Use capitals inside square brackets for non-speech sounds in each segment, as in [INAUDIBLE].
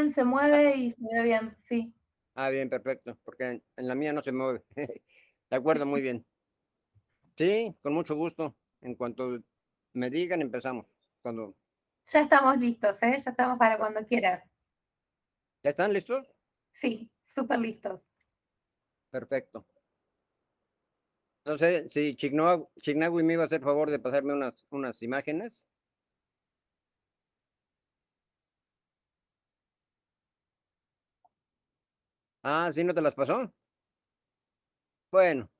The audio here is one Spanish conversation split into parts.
bien, se mueve y se ve bien, sí. Ah, bien, perfecto, porque en, la mía no se mueve. [LAUGHS] De acuerdo, muy bien. Sí, con mucho gusto. En cuanto me digan, empezamos. Cuando... Ya estamos listos, ¿eh? Ya estamos para cuando quieras. ¿Ya están listos? Sí, súper listos. Perfecto. Entonces, si Chignagui me iba a hacer favor de pasarme unas, unas imágenes. Ah, ¿sí no te las pasó? Bueno,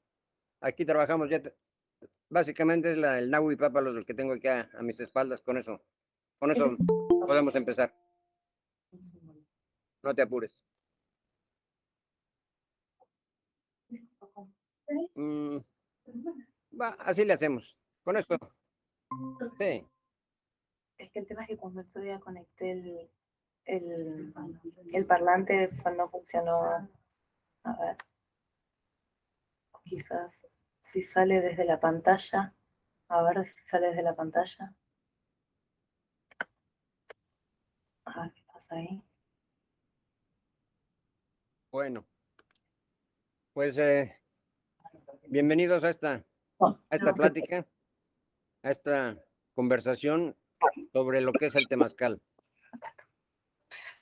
aquí trabajamos ya. Básicamente es la, el Nahui Pápalos el que tengo aquí a, a mis espaldas. Con eso, con eso podemos empezar. No te apures. Mm, va, así le hacemos. Con esto. [LAUGHS] Sí. Es que el tema es que cuando otro día conecté el, el, el parlante no funcionó. A ver. Quizás si sale desde la pantalla. A ver si sale desde la pantalla. A ver qué pasa ahí. Bueno. Pues eh, bienvenidos a esta, a esta plática, a esta conversación sobre lo que es el temazcal.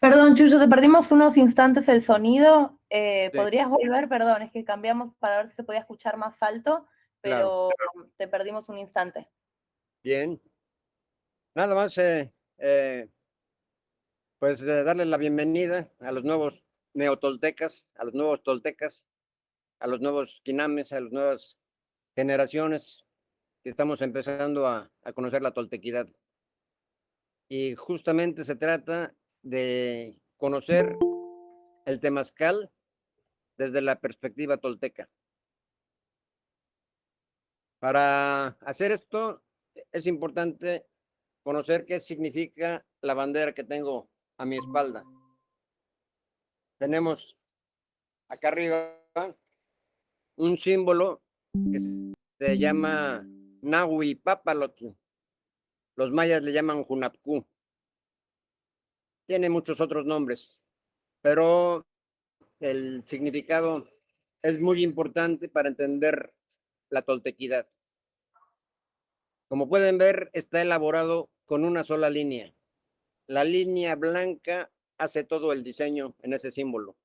Perdón, Chucho, te perdimos unos instantes el sonido. Eh, ¿Podrías volver? Perdón, es que cambiamos para ver si se podía escuchar más alto, pero te perdimos un instante. Bien. Nada más, eh, eh, pues darle la bienvenida a los nuevos neotoltecas, a los nuevos toltecas, a los nuevos quinames, a las nuevas generaciones que estamos empezando a, a conocer la toltequidad. Y justamente se trata de conocer el temazcal desde la perspectiva tolteca. Para hacer esto es importante conocer qué significa la bandera que tengo a mi espalda. Tenemos acá arriba un símbolo que se llama Nahui Papalotl. Los mayas le llaman Junapku tiene muchos otros nombres, pero el significado es muy importante para entender la toltequidad. Como pueden ver, está elaborado con una sola línea. La línea blanca hace todo el diseño en ese símbolo.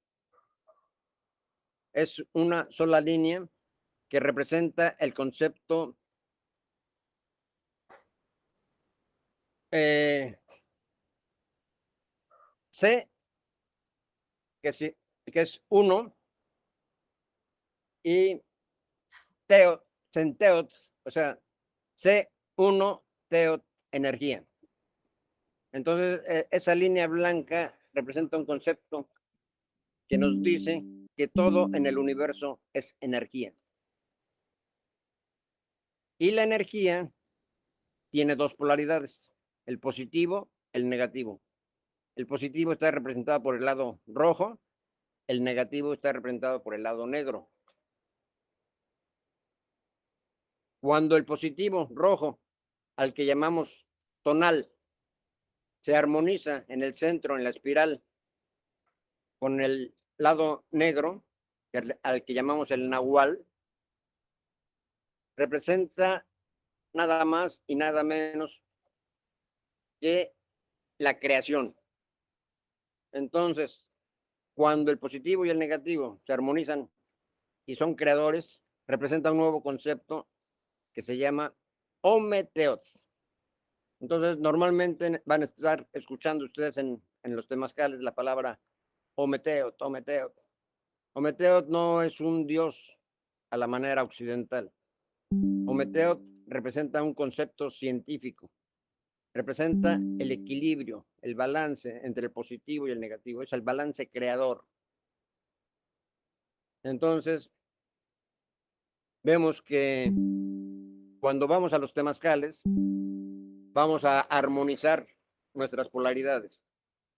Es una sola línea que representa el concepto eh, Que, sí, que es uno, y teo, centeot, o sea, C1 teot, energía. Entonces, e, esa línea blanca representa un concepto que nos dice que todo en el universo es energía. Y la energía tiene dos polaridades, el positivo, el negativo. El positivo está representado por el lado rojo, el negativo está representado por el lado negro. Cuando el positivo rojo, al que llamamos tonal, se armoniza en el centro, en la espiral, con el lado negro, al que llamamos el nahual, representa nada más y nada menos que la creación. Entonces, cuando el positivo y el negativo se armonizan y son creadores, representa un nuevo concepto que se llama Ometeot. Entonces, normalmente van a estar escuchando ustedes en, en los temazcales la palabra Ometeot, Ometeot. Ometeot no es un dios a la manera occidental. Ometeot representa un concepto científico representa el equilibrio, el balance entre el positivo y el negativo, es el balance creador. Entonces, vemos que cuando vamos a los temazcales, vamos a armonizar nuestras polaridades,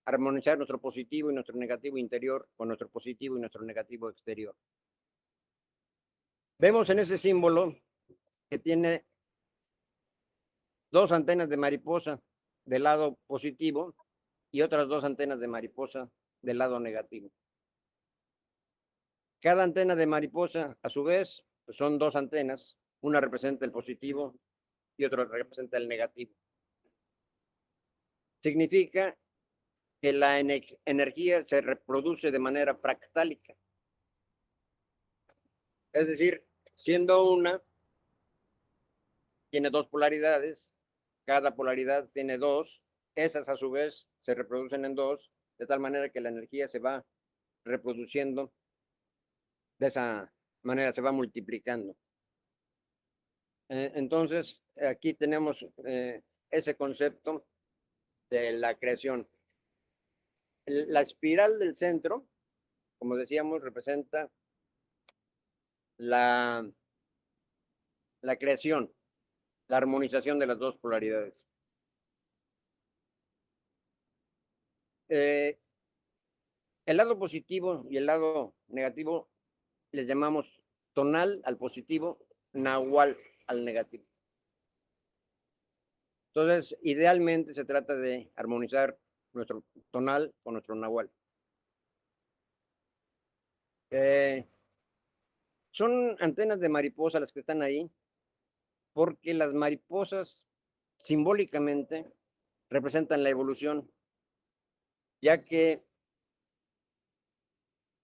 armonizar nuestro positivo y nuestro negativo interior con nuestro positivo y nuestro negativo exterior. Vemos en ese símbolo que tiene dos antenas de mariposa del lado positivo y otras dos antenas de mariposa del lado negativo. Cada antena de mariposa, a su vez, pues, son dos antenas. Una representa el positivo y otra representa el negativo. Significa que la energía se reproduce de manera fractálica. Es decir, siendo una, tiene dos polaridades, cada polaridad tiene dos, esas a su vez se reproducen en dos, de tal manera que la energía se va reproduciendo, de esa manera se va multiplicando. Eh, entonces, aquí tenemos eh, ese concepto de la creación. La espiral del centro, como decíamos, representa la, la creación, la armonización de las dos polaridades. Eh, el lado positivo y el lado negativo les llamamos tonal al positivo, nahual al negativo. Entonces, idealmente se trata de armonizar nuestro tonal con nuestro nahual. Eh, son antenas de mariposa las que están ahí, porque las mariposas simbólicamente representan la evolución, ya que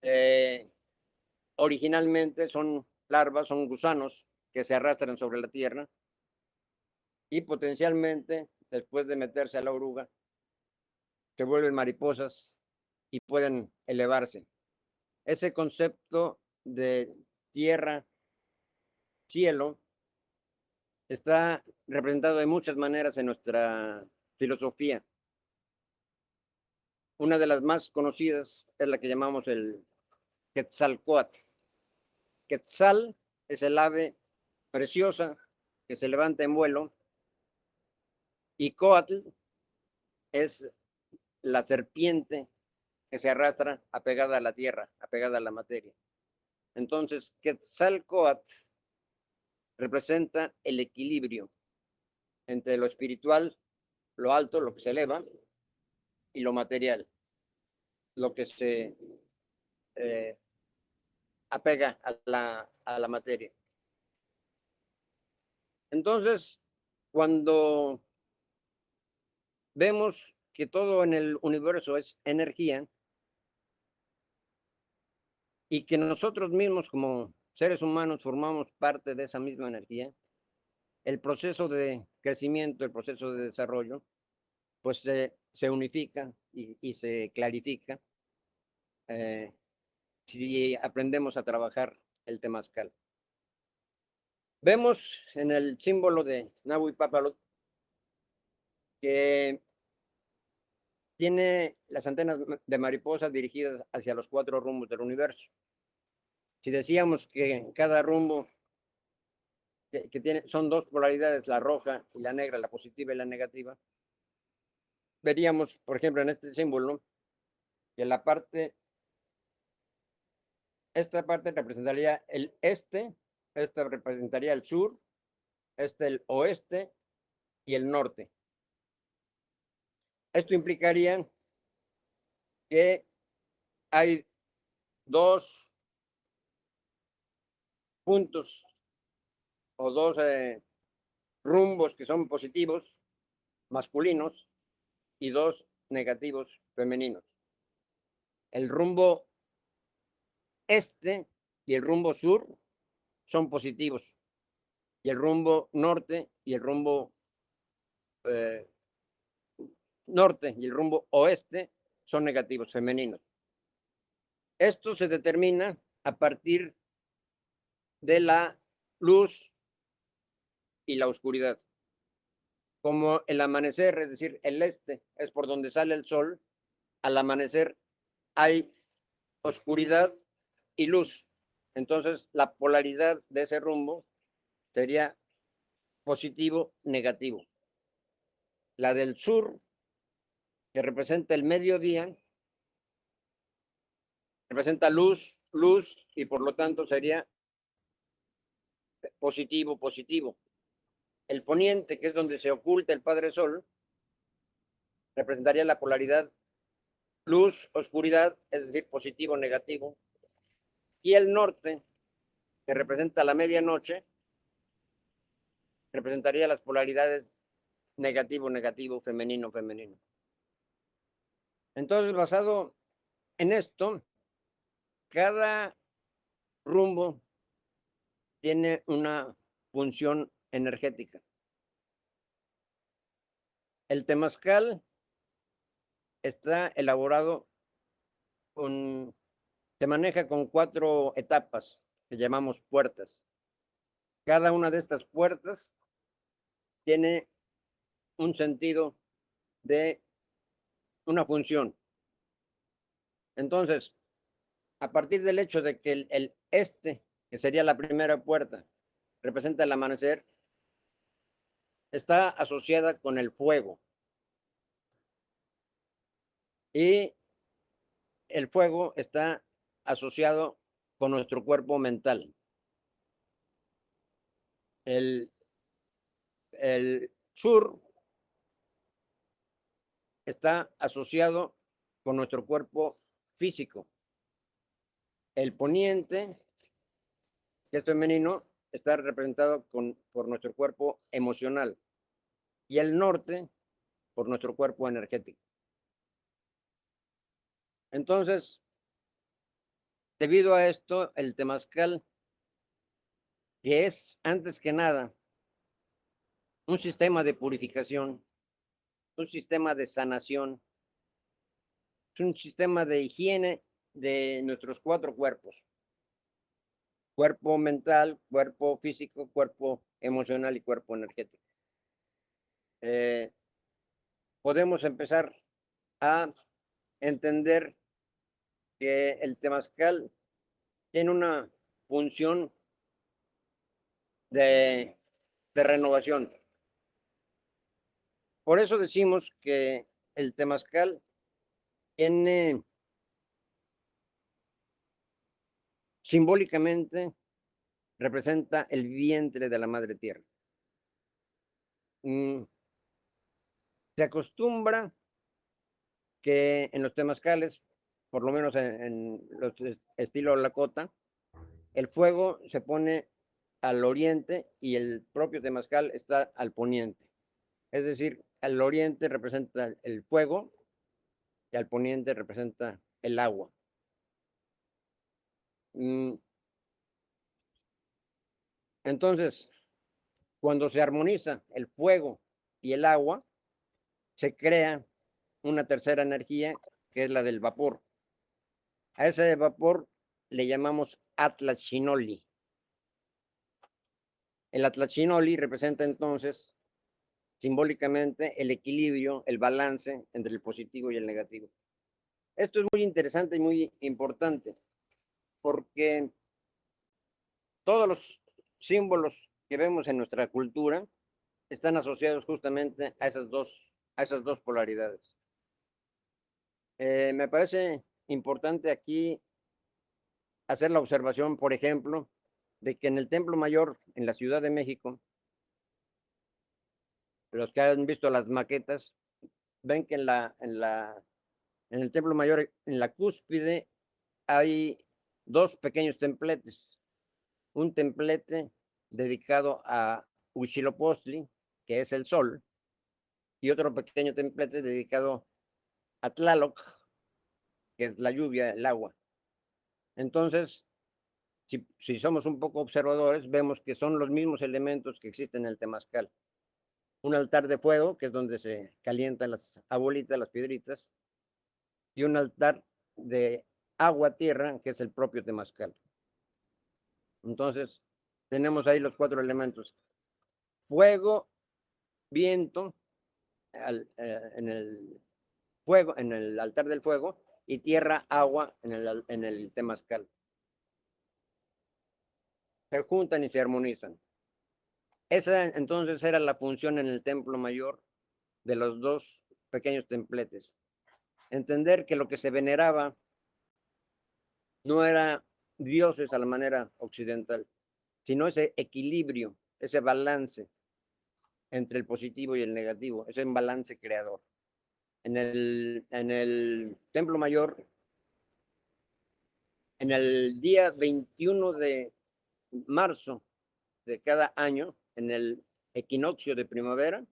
eh, originalmente son larvas, son gusanos que se arrastran sobre la tierra y potencialmente, después de meterse a la oruga, se vuelven mariposas y pueden elevarse. Ese concepto de tierra, cielo, está representado de muchas maneras en nuestra filosofía. Una de las más conocidas es la que llamamos el Quetzalcoatl. Quetzal es el ave preciosa que se levanta en vuelo y Coatl es la serpiente que se arrastra apegada a la tierra, apegada a la materia. Entonces, Quetzalcoatl representa el equilibrio entre lo espiritual, lo alto, lo que se eleva, y lo material, lo que se eh, apega a la, a la materia. Entonces, cuando vemos que todo en el universo es energía, y que nosotros mismos como seres humanos formamos parte de esa misma energía, el proceso de crecimiento, el proceso de desarrollo, pues se, se unifica y, se clarifica eh, si aprendemos a trabajar el temazcal. Vemos en el símbolo de Nahui Papalot que tiene las antenas de mariposa dirigidas hacia los cuatro rumbos del universo. Si decíamos que cada rumbo que, tiene, son dos polaridades, la roja y la negra, la positiva y la negativa, veríamos, por ejemplo, en este símbolo, que la parte, esta parte representaría el este, esta representaría el sur, este el oeste y el norte. Esto implicaría que hay dos puntos o dos eh, rumbos que son positivos, masculinos, y dos negativos, femeninos. El rumbo este y el rumbo sur son positivos, y el rumbo norte y el rumbo eh, norte y el rumbo oeste son negativos, femeninos. Esto se determina a partir de la luz y la oscuridad. Como el amanecer, es decir, el este es por donde sale el sol, al amanecer hay oscuridad y luz. Entonces, la polaridad de ese rumbo sería positivo, negativo. La del sur que representa el mediodía, representa luz, luz, y por lo tanto sería positivo, positivo. El poniente, que es donde se oculta el Padre Sol, representaría la polaridad luz, oscuridad, es decir, positivo, negativo. Y el norte, que representa la medianoche, representaría las polaridades negativo, negativo, femenino, femenino. Entonces, basado en esto, cada rumbo tiene una función energética. El temazcal está elaborado con, se maneja con cuatro etapas que llamamos puertas. Cada una de estas puertas tiene un sentido de una función. Entonces, a partir del hecho de que el, este, que sería la primera puerta, representa el amanecer, está asociada con el fuego. Y el fuego está asociado con nuestro cuerpo mental. El, el sur está asociado con nuestro cuerpo físico. El poniente, que es femenino, está representado con, por nuestro cuerpo emocional. Y el norte, por nuestro cuerpo energético. Entonces, debido a esto, el temazcal, que es antes que nada un sistema de purificación, un sistema de sanación, es un sistema de higiene de nuestros cuatro cuerpos. Cuerpo mental, cuerpo físico, cuerpo emocional y cuerpo energético. Eh, podemos empezar a entender que el temazcal tiene una función de, de renovación. Por eso decimos que el temazcal tiene simbólicamente representa el vientre de la madre tierra. Mm, se acostumbra que en los temazcales, por lo menos en, los estilo Lakota, el fuego se pone al oriente y el propio temazcal está al poniente. Es decir, al oriente representa el fuego y al poniente representa el agua. Mm. Entonces, cuando se armoniza el fuego y el agua, se crea una tercera energía que es la del vapor. A ese vapor le llamamos Atlachinoli. El Atlachinoli representa entonces simbólicamente el equilibrio, el balance entre el positivo y el negativo. Esto es muy interesante y muy importante porque todos los símbolos que vemos en nuestra cultura están asociados justamente a esas dos, a esas dos polaridades. Eh, me parece importante aquí hacer la observación, por ejemplo, de que en el Templo Mayor, en la Ciudad de México, los que han visto las maquetas, ven que en la, en la, en el templo mayor, en la cúspide, hay dos pequeños templetes. Un templete dedicado a Huitzilopochtli, que es el sol, y otro pequeño templete dedicado a Tlaloc, que es la lluvia, el agua. Entonces, si, si somos un poco observadores, vemos que son los mismos elementos que existen en el temazcal un altar de fuego, que es donde se calientan las abuelitas, las piedritas, y un altar de agua-tierra, que es el propio temazcal. Entonces, tenemos ahí los cuatro elementos. Fuego, viento, eh, en el fuego, en el altar del fuego, y tierra, agua en el, en el. Se juntan y se armonizan. Esa entonces era la función en el templo mayor de los dos pequeños templetes. Entender que lo que se veneraba no era dioses a la manera occidental, sino ese equilibrio, ese balance entre el positivo y el negativo, ese balance creador. en el, en el Templo Mayor, en el día 21 de marzo de cada año, en el equinoccio de primavera,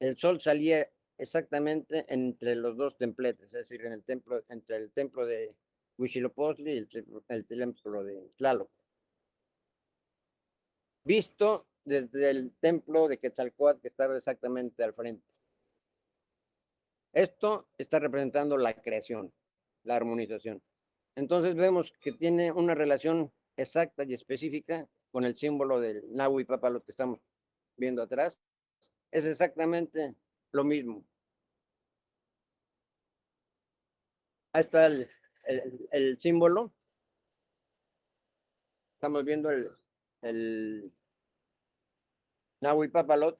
el sol salía exactamente entre los dos templetes, es decir, en el templo, entre el templo de Huitzilopochtli y el, el templo de Tlaloc. Visto desde el templo de Quetzalcoatl que estaba exactamente al frente. Esto está representando la creación, la armonización. Entonces vemos que tiene una relación exacta y específica con el símbolo del Nahui Papalot que estamos viendo atrás. Es exactamente lo mismo. Ahí está el, símbolo. Estamos viendo el, el Nahui Papalot,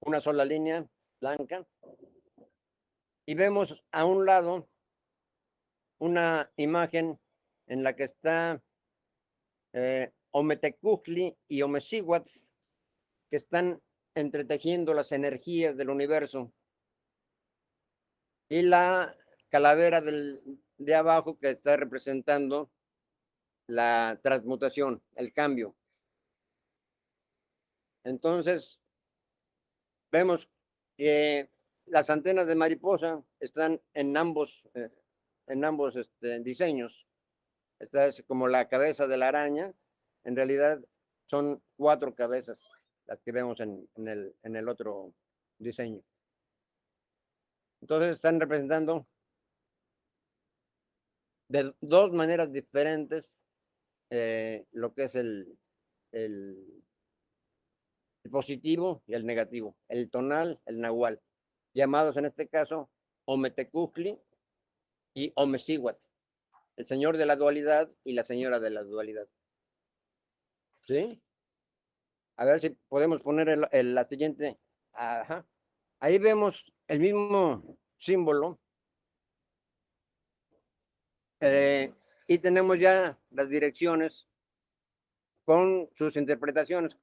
una sola línea blanca. Y vemos a un lado una imagen en la que está eh, y Omecihuatl, que están entretejiendo las energías del universo. Y la calavera del, de abajo que está representando la transmutación, el cambio. Entonces, vemos que las antenas de mariposa están en ambos, eh, en ambos este, diseños. Esta es como la cabeza de la araña. En realidad son cuatro cabezas las que vemos en, el, en el otro diseño. Entonces están representando de dos maneras diferentes eh, lo que es el, el, positivo y el negativo, el tonal, el nahual, llamados en este caso Ometecusli y Omecihuat, el señor de la dualidad y la señora de la dualidad. ¿Sí? A ver si podemos poner el, la siguiente. Ajá. Ahí vemos el mismo símbolo. Eh, y tenemos ya las direcciones con sus interpretaciones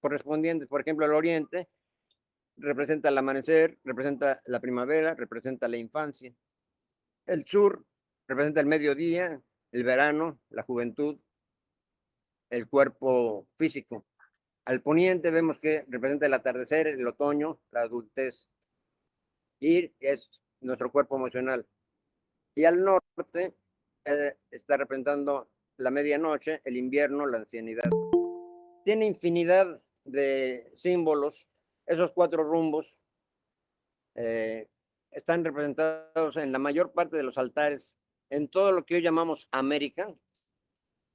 correspondientes. Por ejemplo, el oriente representa el amanecer, representa la primavera, representa la infancia. El sur representa el mediodía, el verano, la juventud, el cuerpo físico. Al poniente vemos que representa el atardecer, el otoño, la adultez. Y es nuestro cuerpo emocional. Y al norte está representando la medianoche, el invierno, la ancianidad. Tiene infinidad de símbolos. Esos cuatro rumbos eh, están representados en la mayor parte de los altares, en todo lo que hoy llamamos América,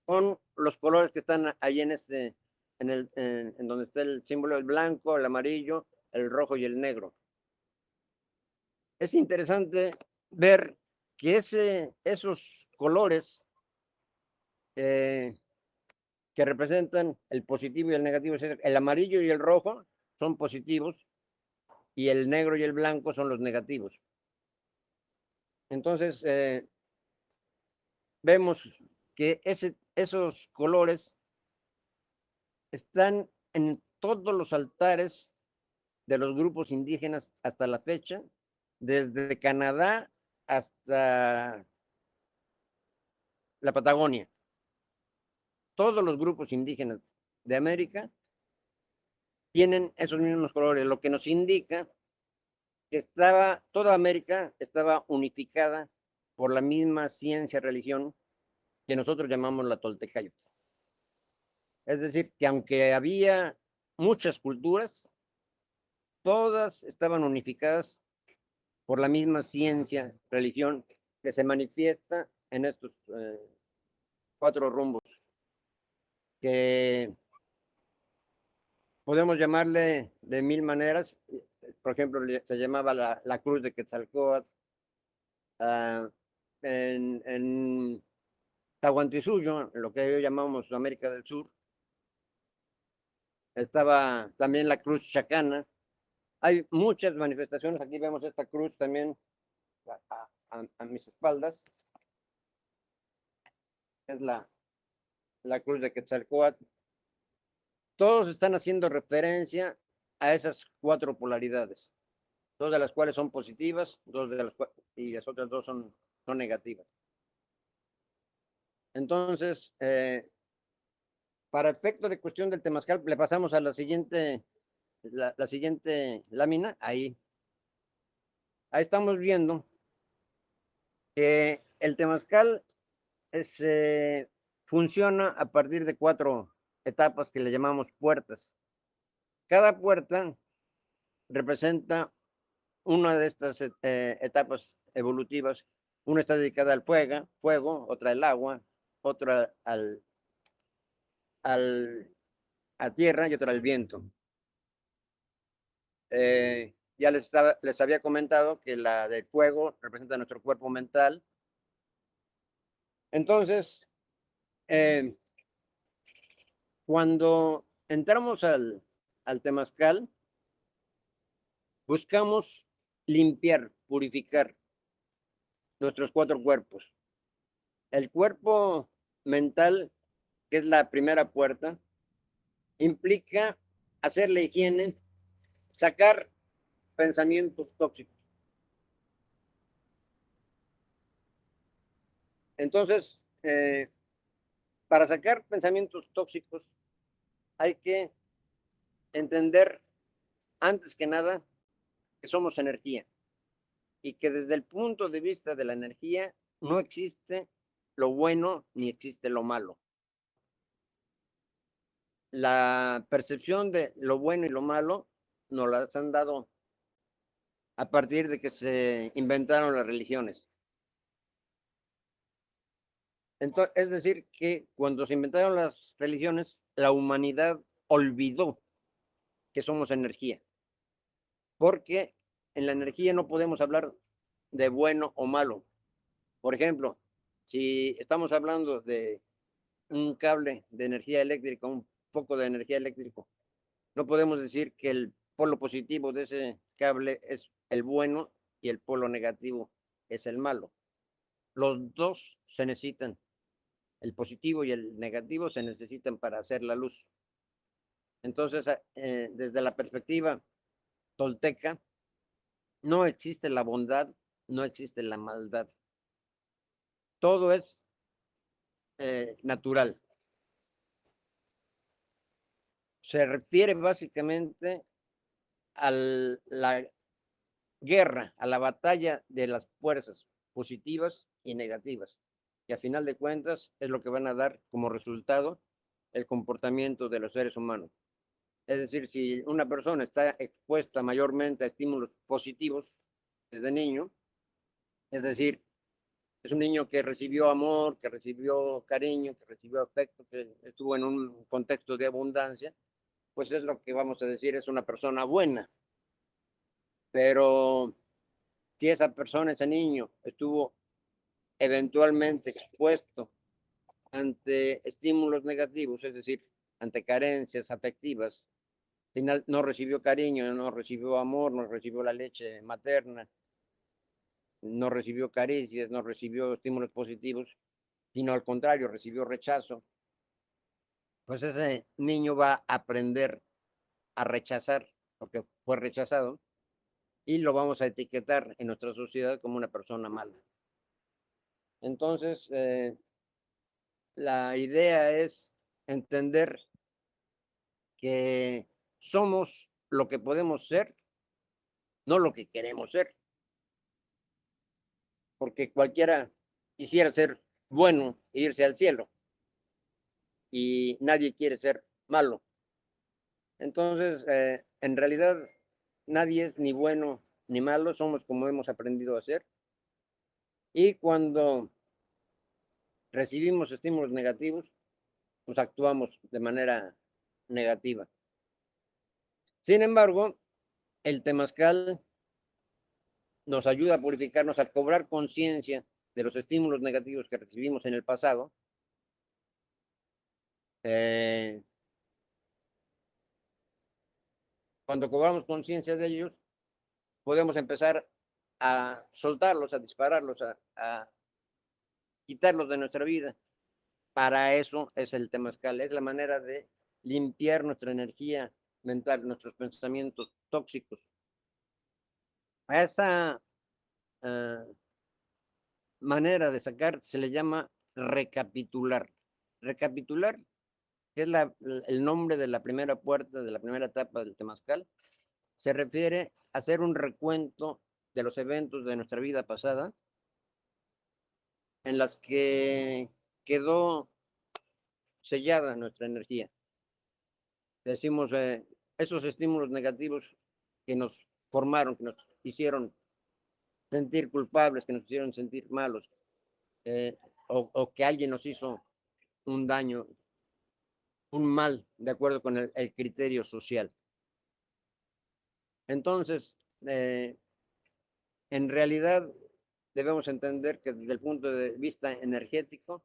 con los colores que están ahí en este, en, el, en, donde está el símbolo del blanco, el amarillo, el rojo y el negro. Es interesante ver que ese, esos colores eh, que representan el positivo y el negativo. El amarillo y el rojo son positivos y el negro y el blanco son los negativos. Entonces, eh, vemos que ese, esos colores están en todos los altares de los grupos indígenas hasta la fecha, desde Canadá hasta la Patagonia todos los grupos indígenas de América tienen esos mismos colores, lo que nos indica que estaba, toda América estaba unificada por la misma ciencia, religión que nosotros llamamos la Toltecayo. Es decir, que aunque había muchas culturas, todas estaban unificadas por la misma ciencia, religión que se manifiesta en estos eh, cuatro rumbos que podemos llamarle de mil maneras. Por ejemplo, se llamaba la, cruz de Quetzalcóatl. Uh, en, en Tahuantinsuyo, lo que hoy llamamos América del Sur, estaba también la cruz chacana. Hay muchas manifestaciones. Aquí vemos esta cruz también a mis espaldas. Es la, la cruz de Quetzalcoatl. Todos están haciendo referencia a esas cuatro polaridades. dos de las cuales son positivas, dos de las y las otras dos son, son negativas. Entonces, eh, para efecto de cuestión del temazcal, le pasamos a la siguiente, la, siguiente lámina, ahí. Ahí estamos viendo que el temazcal eh, funciona a partir de cuatro etapas que le llamamos puertas. Cada puerta representa una de estas eh, etapas evolutivas. Una está dedicada al fuego, fuego, otra al agua, otra al, al, a tierra y otra al viento. Eh, ya les, les había comentado que la del fuego representa nuestro cuerpo mental. Entonces, eh, cuando entramos al, al temazcal, buscamos limpiar, purificar nuestros cuatro cuerpos. El cuerpo mental, que es la primera puerta, implica hacer la higiene, sacar pensamientos tóxicos. Entonces, eh, para sacar pensamientos tóxicos hay que entender antes que nada que somos energía y que desde el punto de vista de la energía no existe lo bueno ni existe lo malo. La percepción de lo bueno y lo malo nos las han dado a partir de que se inventaron las religiones. Entonces, es decir, que cuando se inventaron las religiones, la humanidad olvidó que somos energía. Porque en la energía no podemos hablar de bueno o malo. Por ejemplo, si estamos hablando de un cable de energía eléctrica, un poco de energía eléctrica, no podemos decir que el polo positivo de ese cable es el bueno y el polo negativo es el malo. Los dos se necesitan. El positivo y el negativo se necesitan para hacer la luz. Entonces, eh, desde la perspectiva tolteca, no existe la bondad, no existe la maldad. Todo es eh, natural. Se refiere básicamente a la guerra, a la batalla de las fuerzas positivas y negativas. Y a final de cuentas es lo que van a dar como resultado el comportamiento de los seres humanos. Es decir, si una persona está expuesta mayormente a estímulos positivos desde niño, es decir, es un niño que recibió amor, que recibió cariño, que recibió afecto, que estuvo en un contexto de abundancia, pues es lo que vamos a decir, es una persona buena. Pero si esa persona, ese niño, estuvo eventualmente expuesto ante estímulos negativos, es decir, ante carencias afectivas, no recibió cariño, no recibió amor, no recibió la leche materna, no recibió caricias, no recibió estímulos positivos, sino al contrario, recibió rechazo, pues ese niño va a aprender a rechazar lo que fue rechazado y lo vamos a etiquetar en nuestra sociedad como una persona mala. Entonces, eh, la idea es entender que somos lo que podemos ser, no lo que queremos ser. Porque cualquiera quisiera ser bueno e irse al cielo y nadie quiere ser malo. Entonces, eh, en realidad, nadie es ni bueno ni malo, somos como hemos aprendido a ser. Y cuando recibimos estímulos negativos, pues actuamos de manera negativa. Sin embargo, el temazcal nos ayuda a purificarnos, a cobrar conciencia de los estímulos negativos que recibimos en el pasado. Eh, cuando cobramos conciencia de ellos, podemos empezar a soltarlos, a dispararlos, a, quitarlos de nuestra vida. Para eso es el temazcal, es la manera de limpiar nuestra energía mental, nuestros pensamientos tóxicos. Esa ah, manera de sacar se le llama recapitular. Recapitular es la, el nombre de la primera puerta, de la primera etapa del Temazcal, se refiere a hacer un recuento de los eventos de nuestra vida pasada en las que quedó sellada nuestra energía. Decimos, eh, esos estímulos negativos que nos formaron, que nos hicieron sentir culpables, que nos hicieron sentir malos, eh, o, que alguien nos hizo un daño, un mal, de acuerdo con el, criterio social. Entonces, eh, en realidad debemos entender que desde el punto de vista energético,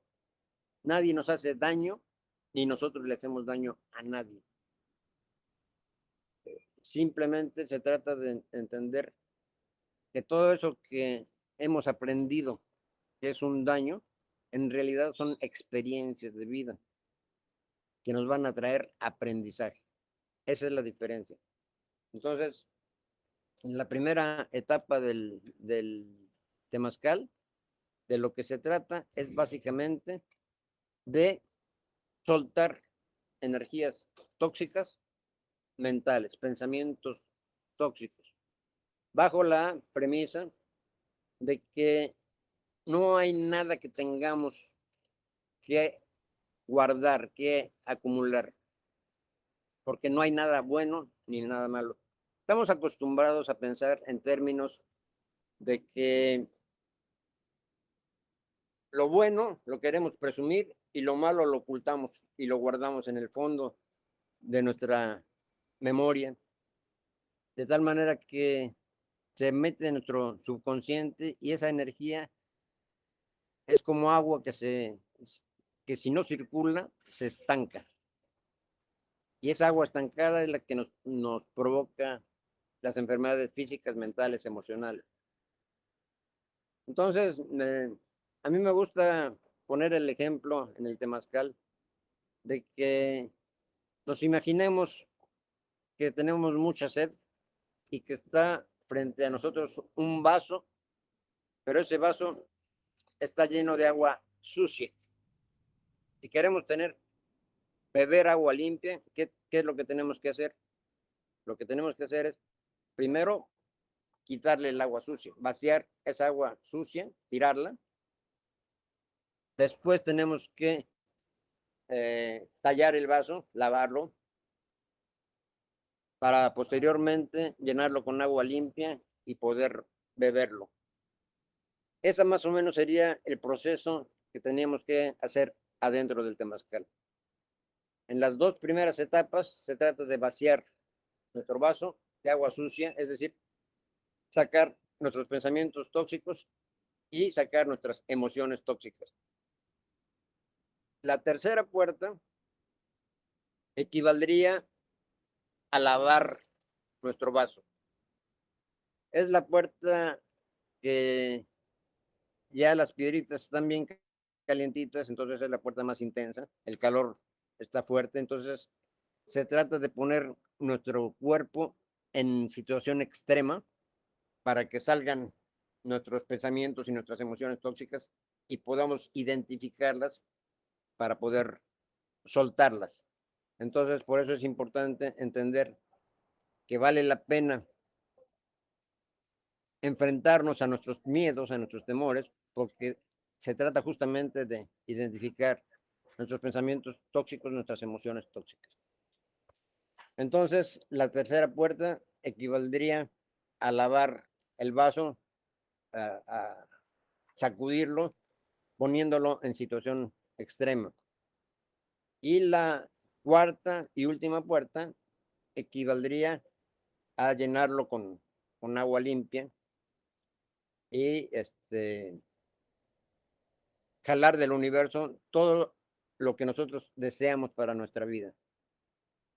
nadie nos hace daño, ni nosotros le hacemos daño a nadie. Simplemente se trata de entender que todo eso que hemos aprendido que es un daño, en realidad son experiencias de vida que nos van a traer aprendizaje. Esa es la diferencia. Entonces, en la primera etapa del, del temazcal, de lo que se trata es básicamente de soltar energías tóxicas mentales, pensamientos tóxicos, bajo la premisa de que no hay nada que tengamos que guardar, que acumular, porque no hay nada bueno ni nada malo. Estamos acostumbrados a pensar en términos de que lo bueno lo queremos presumir y lo malo lo ocultamos y lo guardamos en el fondo de nuestra memoria, de tal manera que se mete en nuestro subconsciente y esa energía es como agua que se que si no circula se estanca. Y esa agua estancada es la que nos, nos provoca las enfermedades físicas, mentales, emocionales. Entonces, a mí me gusta poner el ejemplo en el temazcal de que nos imaginemos que tenemos mucha sed y que está frente a nosotros un vaso, pero ese vaso está lleno de agua sucia. Si queremos tener, beber agua limpia, ¿qué, ¿qué es lo que tenemos que hacer? Lo que tenemos que hacer es, primero, quitarle el agua sucia, vaciar esa agua sucia, tirarla. Después tenemos que eh, tallar el vaso, lavarlo, para posteriormente llenarlo con agua limpia y poder beberlo. Esa más o menos sería el proceso que teníamos que hacer adentro del temazcal. En las dos primeras etapas se trata de vaciar nuestro vaso de agua sucia, es decir, sacar nuestros pensamientos tóxicos y sacar nuestras emociones tóxicas. La tercera puerta equivaldría a lavar nuestro vaso. Es la puerta que ya las piedritas están bien calientitas, entonces es la puerta más intensa, el calor está fuerte, entonces se trata de poner nuestro cuerpo en situación extrema para que salgan nuestros pensamientos y nuestras emociones tóxicas y podamos identificarlas para poder soltarlas. Entonces, por eso es importante entender que vale la pena enfrentarnos a nuestros miedos, a nuestros temores, porque se trata justamente de identificar nuestros pensamientos tóxicos, nuestras emociones tóxicas. Entonces, la tercera puerta equivaldría a lavar el vaso, a, sacudirlo, poniéndolo en situación extrema. Y la cuarta y última puerta equivaldría a llenarlo con, con agua limpia y este jalar del universo todo lo que nosotros deseamos para nuestra vida.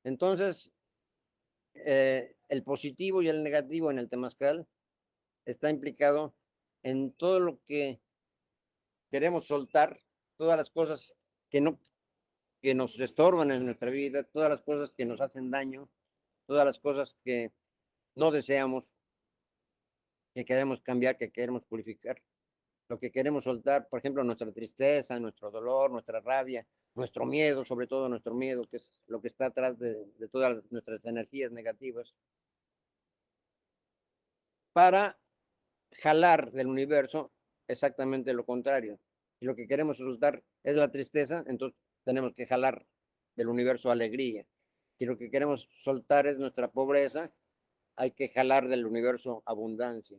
Entonces, eh, el positivo y el negativo en el temazcal está implicado en todo lo que queremos soltar, todas las cosas que no que nos estorban en nuestra vida, todas las cosas que nos hacen daño, todas las cosas que no deseamos. que queremos cambiar, que queremos purificar. Lo que queremos soltar, por ejemplo, nuestra tristeza, nuestro dolor, nuestra rabia, nuestro miedo, sobre todo nuestro miedo, que es lo que está atrás de, todas nuestras energías negativas, para jalar del universo exactamente lo contrario. Si lo que queremos soltar es la tristeza, entonces tenemos que jalar del universo alegría. Si lo que queremos soltar es nuestra pobreza, hay que jalar del universo abundancia.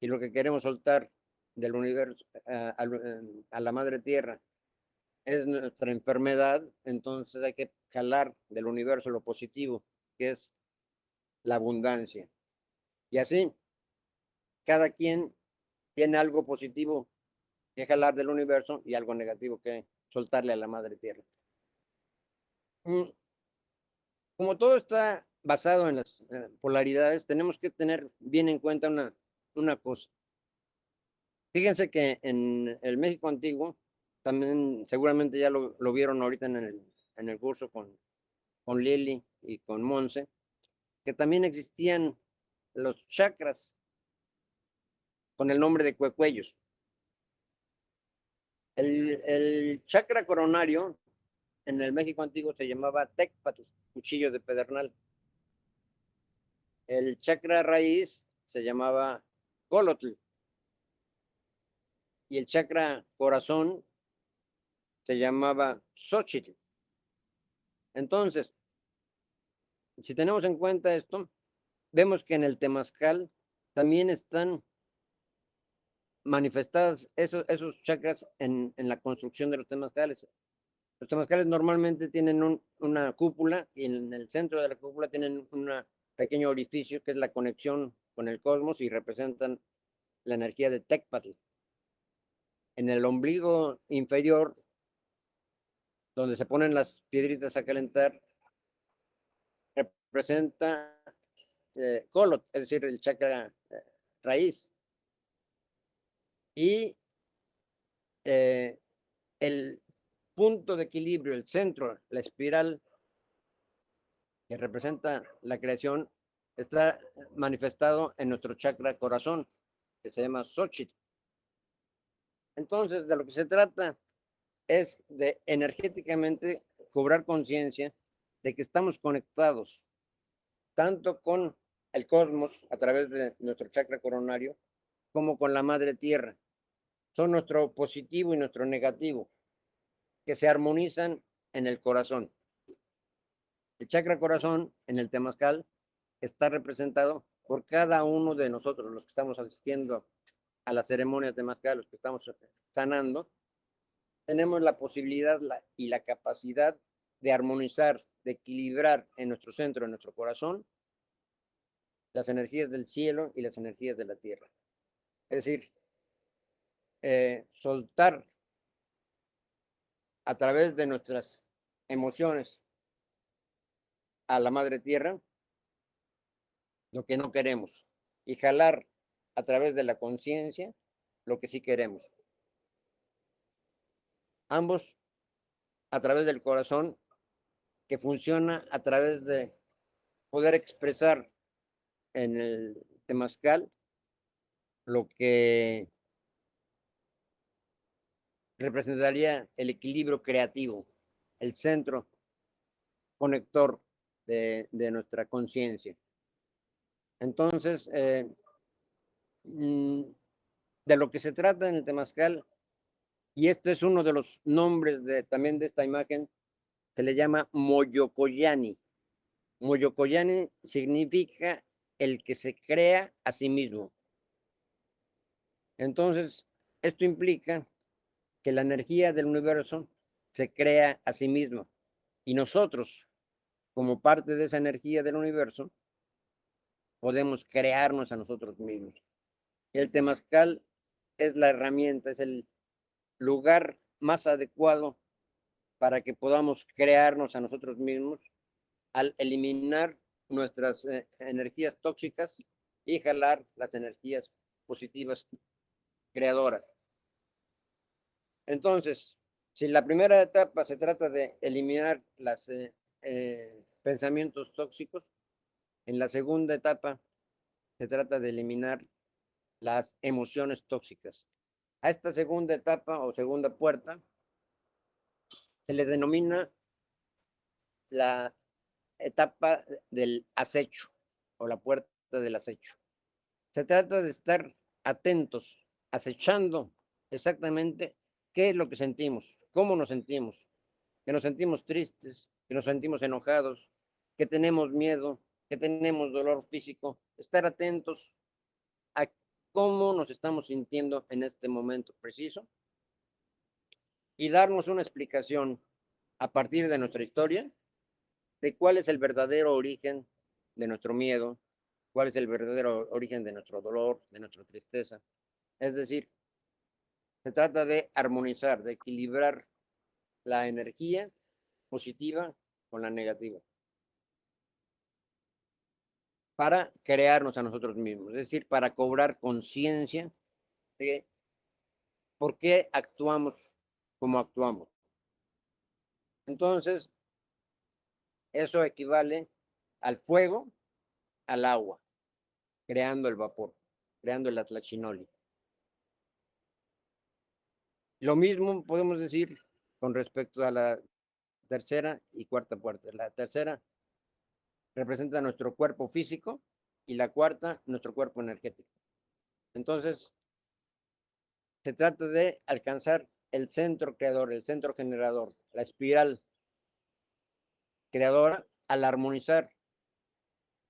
Si lo que queremos soltar del universo eh, a la madre tierra es nuestra enfermedad, entonces hay que jalar del universo lo positivo, que es la abundancia. Y así, cada quien tiene algo positivo que jalar del universo y algo negativo que soltarle a la madre tierra. Mm, como todo está basado en las eh, polaridades, tenemos que tener bien en cuenta una, una cosa. Fíjense que en el México antiguo, también seguramente ya lo, vieron ahorita en el, en el curso con, con Lili y con Monse, que también existían los chakras con el nombre de cuecuellos. El, el chakra coronario en el México antiguo se llamaba Tecpatl, cuchillo de pedernal. El chakra raíz se llamaba Colotl. Y el chakra corazón se llamaba Xochitl. Entonces, si tenemos en cuenta esto, vemos que en el temazcal también están manifestadas esos, esos chakras en, en la construcción de los temazcales. Los temazcales normalmente tienen una cúpula y en el centro de la cúpula tienen un pequeño orificio que es la conexión con el cosmos y representan la energía de Tecpatl. En el ombligo inferior, donde se ponen las piedritas a calentar, representa eh, Kolot, es decir, el chakra eh, raíz. Y eh, el punto de equilibrio, el centro, la espiral que representa la creación, está manifestado en nuestro chakra corazón, que se llama Xochitl. Entonces, de lo que se trata es de energéticamente cobrar conciencia de que estamos conectados tanto con el cosmos a través de nuestro chakra coronario como con la madre tierra. Son nuestro positivo y nuestro negativo que se armonizan en el corazón. El chakra corazón en el temazcal está representado por cada uno de nosotros, los que estamos asistiendo a la ceremonia de temazcal, los que estamos sanando, tenemos la posibilidad y la capacidad de armonizar, de equilibrar en nuestro centro, en nuestro corazón, las energías del cielo y las energías de la tierra. Es decir, eh, soltar a través de nuestras emociones a la madre tierra lo que no queremos y jalar a través de la conciencia lo que sí queremos. Ambos a través del corazón que funciona a través de poder expresar en el temazcal lo que representaría el equilibrio creativo, el centro conector de, nuestra conciencia. Entonces, eh, de lo que se trata en el temazcal, y este es uno de los nombres de, también de esta imagen, se le llama Moyocoyani. Moyocoyani significa el que se crea a sí mismo. Entonces, esto implica que la energía del universo se crea a sí misma. Y nosotros, como parte de esa energía del universo, podemos crearnos a nosotros mismos. El temazcal es la herramienta, es el lugar más adecuado para que podamos crearnos a nosotros mismos al eliminar nuestras eh, energías tóxicas y jalar las energías positivas creadoras. Entonces, si la primera etapa se trata de eliminar los eh, eh, pensamientos tóxicos, en la segunda etapa se trata de eliminar las emociones tóxicas. A esta segunda etapa o segunda puerta se le denomina la etapa del acecho o la puerta del acecho. Se trata de estar atentos, acechando exactamente qué es lo que sentimos, cómo nos sentimos, que nos sentimos tristes, que nos sentimos enojados, que tenemos miedo, que tenemos dolor físico, estar atentos cómo nos estamos sintiendo en este momento preciso y darnos una explicación a partir de nuestra historia de cuál es el verdadero origen de nuestro miedo, cuál es el verdadero origen de nuestro dolor, de nuestra tristeza. Es decir, se trata de armonizar, de equilibrar la energía positiva con la negativa para crearnos a nosotros mismos, es decir, para cobrar conciencia de por qué actuamos como actuamos. Entonces, eso equivale al fuego, al agua, creando el vapor, creando el atlachinoli. Lo mismo podemos decir con respecto a la tercera y cuarta puerta. La tercera representa nuestro cuerpo físico y la cuarta nuestro cuerpo energético. Entonces, se trata de alcanzar el centro creador, el centro generador, la espiral creadora al armonizar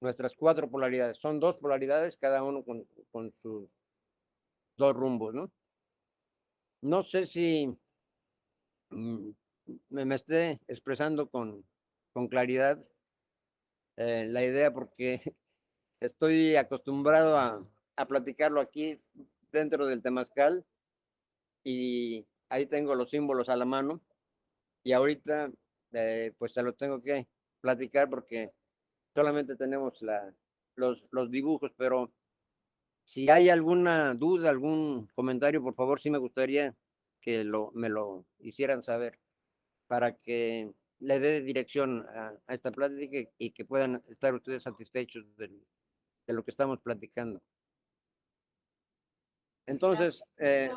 nuestras cuatro polaridades. Son dos polaridades, cada uno con, con sus dos rumbos, ¿no? No sé si mm, me, me esté expresando con, con claridad eh, la idea porque [LAUGHS] estoy acostumbrado a, a, platicarlo aquí dentro del temazcal y ahí tengo los símbolos a la mano y ahorita eh, pues se lo tengo que platicar porque solamente tenemos la, los, los dibujos, pero si hay alguna duda, algún comentario, por favor, sí me gustaría que lo, me lo hicieran saber para que le dé dirección a, esta plática y, que puedan estar ustedes satisfechos de, lo que estamos platicando. Entonces, eh,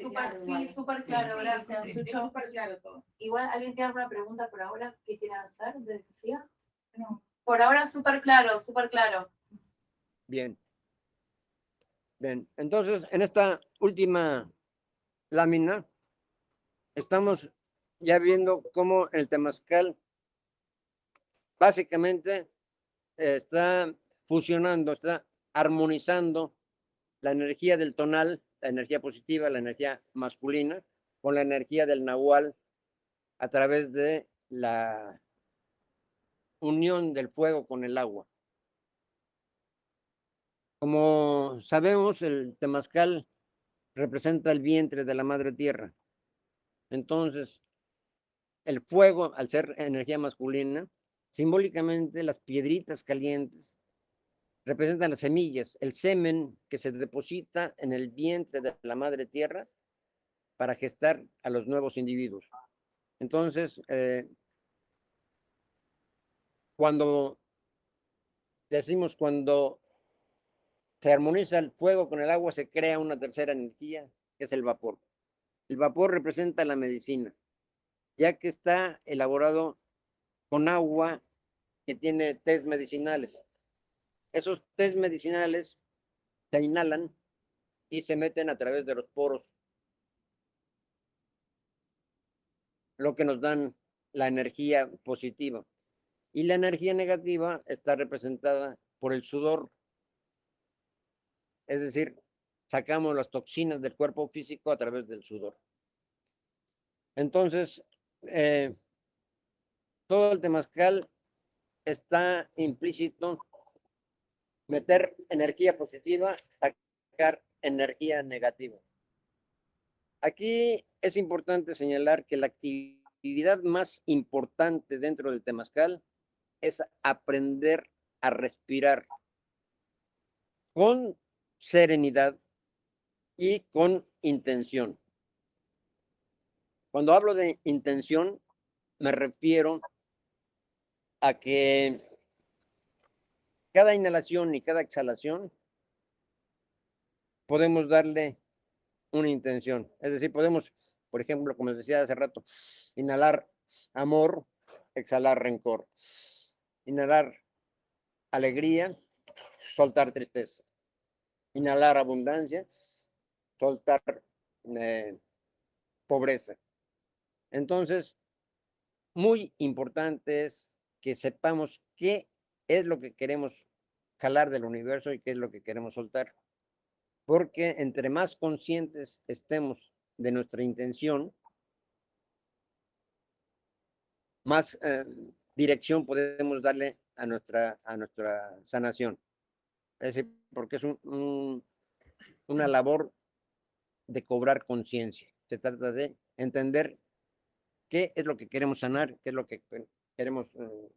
Super, sí, súper claro, gracias, Chucho. Igual, ¿alguien tiene alguna pregunta por ahora que quiera hacer de No. Por ahora súper claro, súper claro. Bien. Bien, entonces, en esta última lámina, estamos ya viendo cómo el temazcal básicamente está fusionando, está armonizando la energía del tonal, la energía positiva, la energía masculina, con la energía del nahual a través de la unión del fuego con el agua. Como sabemos, el temazcal representa el vientre de la madre tierra. Entonces, el fuego, al ser energía masculina, simbólicamente las piedritas calientes representan las semillas, el semen que se deposita en el vientre de la madre tierra para gestar a los nuevos individuos. Entonces, eh, cuando decimos cuando se armoniza el fuego con el agua, se crea una tercera energía, que es el vapor. El vapor representa la medicina ya que está elaborado con agua que tiene test medicinales. Esos test medicinales se inhalan y se meten a través de los poros, lo que nos dan la energía positiva. Y la energía negativa está representada por el sudor. Es decir, sacamos las toxinas del cuerpo físico a través del sudor. Entonces, eh, todo el temazcal está implícito meter energía positiva, sacar energía negativa. Aquí es importante señalar que la actividad más importante dentro del temazcal es aprender a respirar con serenidad y con intención. Cuando hablo de intención, me refiero a que cada inhalación y cada exhalación podemos darle una intención. Es decir, podemos, por ejemplo, como decía hace rato, inhalar amor, exhalar rencor. Inhalar alegría, soltar tristeza. Inhalar abundancia, soltar eh, pobreza. Entonces, muy importante es que sepamos qué es lo que queremos jalar del universo y qué es lo que queremos soltar. Porque entre más conscientes estemos de nuestra intención, más eh, dirección podemos darle a nuestra, a nuestra sanación. Es decir, porque es una labor de cobrar conciencia. Se trata de entender qué es lo que queremos sanar, qué es lo que queremos eh,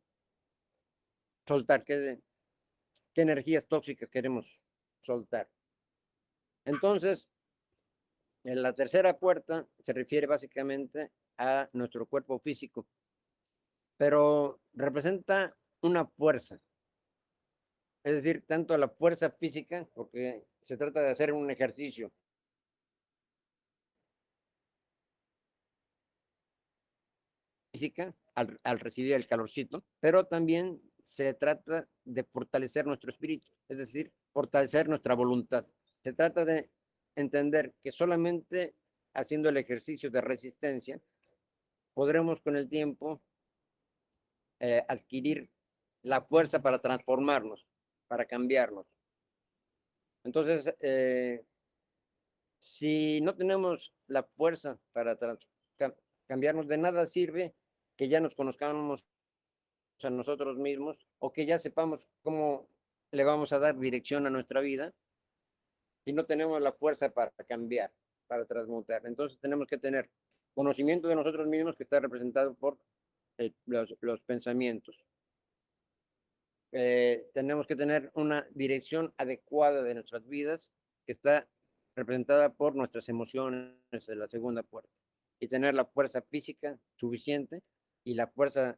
soltar, qué, qué energías tóxicas queremos soltar. Entonces, en la tercera puerta se refiere básicamente a nuestro cuerpo físico, pero representa una fuerza. Es decir, tanto la fuerza física, porque se trata de hacer un ejercicio. Física al, al recibir el calorcito, pero también se trata de fortalecer nuestro espíritu, es decir, fortalecer nuestra voluntad. Se trata de entender que solamente haciendo el ejercicio de resistencia podremos con el tiempo eh, adquirir la fuerza para transformarnos, para cambiarnos. Entonces, eh, si no tenemos la fuerza para cambiarnos, de nada sirve que ya nos conozcamos a nosotros mismos o que ya sepamos cómo le vamos a dar dirección a nuestra vida si no tenemos la fuerza para cambiar, para transmutar. Entonces tenemos que tener conocimiento de nosotros mismos que está representado por eh, los, los, pensamientos. Eh, tenemos que tener una dirección adecuada de nuestras vidas que está representada por nuestras emociones de la segunda puerta y tener la fuerza física suficiente y la fuerza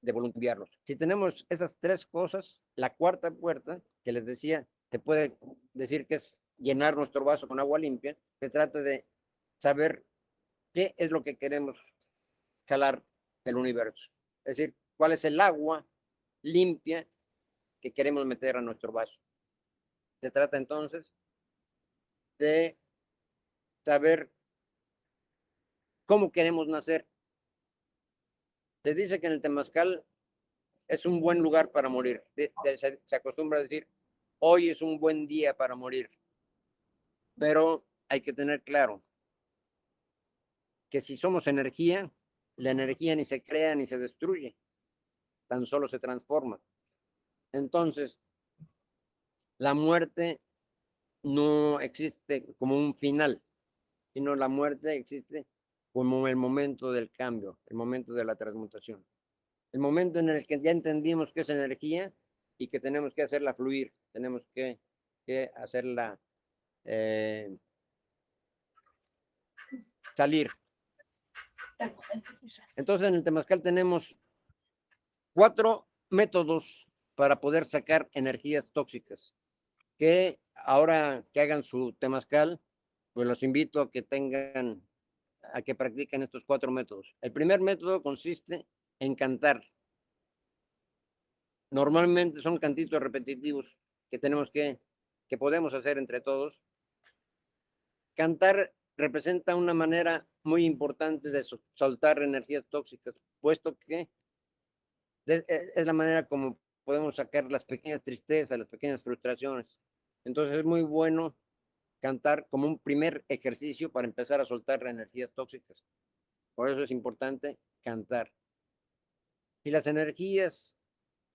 de voluntariarnos. Si tenemos esas tres cosas, la cuarta puerta, que les decía, te puede decir que es llenar nuestro vaso con agua limpia, se trata de saber qué es lo que queremos jalar del universo. Es decir, cuál es el agua limpia que queremos meter a nuestro vaso. Se trata entonces de saber cómo queremos nacer. Se dice que en el Temazcal es un buen lugar para morir. Se acostumbra a decir, hoy es un buen día para morir. Pero hay que tener claro que si somos energía, la energía ni se crea ni se destruye, tan solo se transforma. Entonces, la muerte no existe como un final, sino la muerte existe como el momento del cambio, el momento de la transmutación. El momento en el que ya entendimos que es energía y que tenemos que hacerla fluir, tenemos que, hacerla eh, salir. Entonces en el Temazcal tenemos cuatro métodos para poder sacar energías tóxicas. Que ahora que hagan su Temazcal, pues los invito a que tengan, a que practiquen estos cuatro métodos. El primer método consiste en cantar. Normalmente son cantitos repetitivos que tenemos que, que podemos hacer entre todos. Cantar representa una manera muy importante de soltar energías tóxicas, puesto que e, es la manera como podemos sacar las pequeñas tristezas, las pequeñas frustraciones. Entonces es muy bueno cantar como un primer ejercicio para empezar a soltar energías tóxicas. Por eso es importante cantar. Si las energías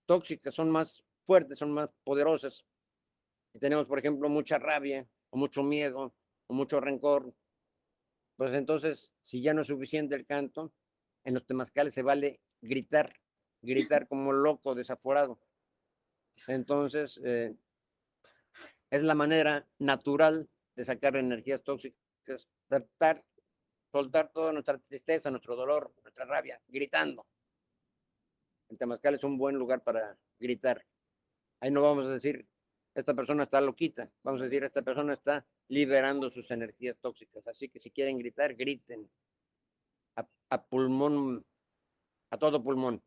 tóxicas son más fuertes, son más poderosas, si tenemos, por ejemplo, mucha rabia o mucho miedo o mucho rencor, pues entonces, si ya no es suficiente el canto, en los temazcales se vale gritar, gritar como loco, desaforado. Entonces, eh, es la manera natural de sacar energías tóxicas, tratar, soltar toda nuestra tristeza, nuestro dolor, nuestra rabia, gritando. El temazcal es un buen lugar para gritar. Ahí no vamos a decir, esta persona está loquita, vamos a decir, esta persona está liberando sus energías tóxicas. Así que si quieren gritar, griten a, pulmón, a todo pulmón.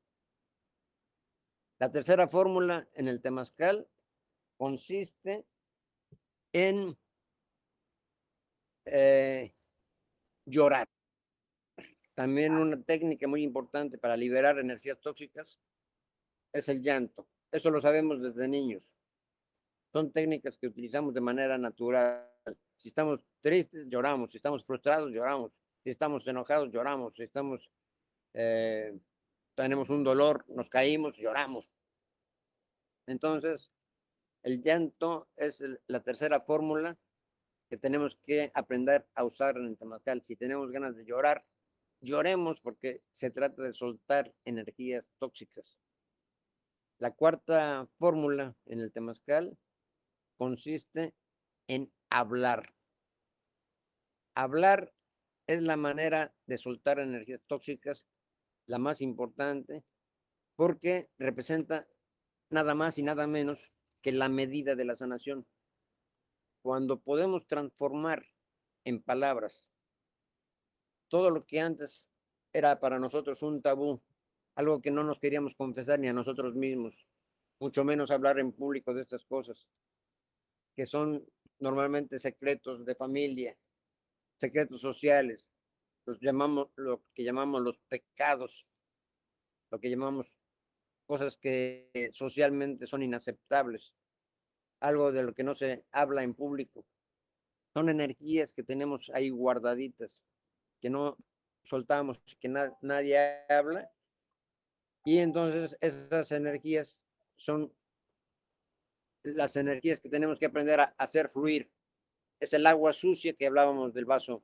La tercera fórmula en el temazcal consiste en eh, llorar. También una técnica muy importante para liberar energías tóxicas es el llanto. Eso lo sabemos desde niños. Son técnicas que utilizamos de manera natural. Si estamos tristes, lloramos. Si estamos frustrados, lloramos. Si estamos enojados, lloramos. Si estamos, eh, tenemos un dolor, nos caímos, lloramos. Entonces, el llanto es la tercera fórmula que tenemos que aprender a usar en el temazcal. Si tenemos ganas de llorar, lloremos porque se trata de soltar energías tóxicas. La cuarta fórmula en el temazcal consiste en hablar. Hablar es la manera de soltar energías tóxicas, la más importante, porque representa nada más y nada menos que la medida de la sanación. Cuando podemos transformar en palabras todo lo que antes era para nosotros un tabú, algo que no nos queríamos confesar ni a nosotros mismos, mucho menos hablar en público de estas cosas, que son normalmente secretos de familia, secretos sociales, los llamamos lo que llamamos los pecados, lo que llamamos cosas que socialmente son inaceptables algo de lo que no se habla en público. Son energías que tenemos ahí guardaditas, que no soltamos, que nadie habla. Y entonces esas energías son las energías que tenemos que aprender a hacer fluir. Es el agua sucia que hablábamos del vaso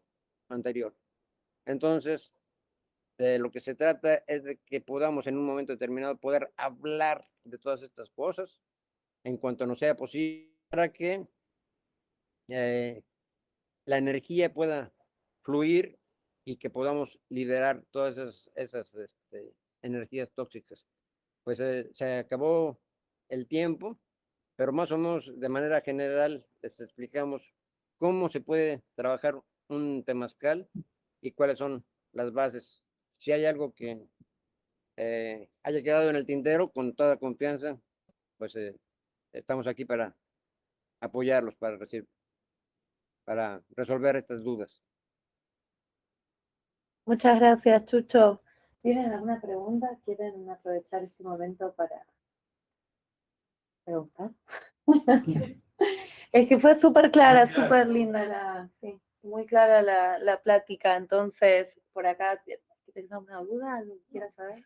anterior. Entonces, de lo que se trata es de que podamos en un momento determinado poder hablar de todas estas cosas en cuanto nos sea posible para que eh, la energía pueda fluir y que podamos liberar todas esas, esas este, energías tóxicas. Pues eh, se acabó el tiempo, pero más o menos de manera general les explicamos cómo se puede trabajar un temazcal y cuáles son las bases. Si hay algo que eh, haya quedado en el tintero, con toda confianza, pues estamos aquí para apoyarlos, para, para resolver estas dudas. Muchas gracias, Chucho. ¿Tienen alguna pregunta? ¿Quieren aprovechar este momento para preguntar? [LAUGHS] es que fue súper clara, súper linda la, sí, muy clara la, la plática. Entonces, por acá, ¿tienes alguna duda? ¿Algo quieras saber?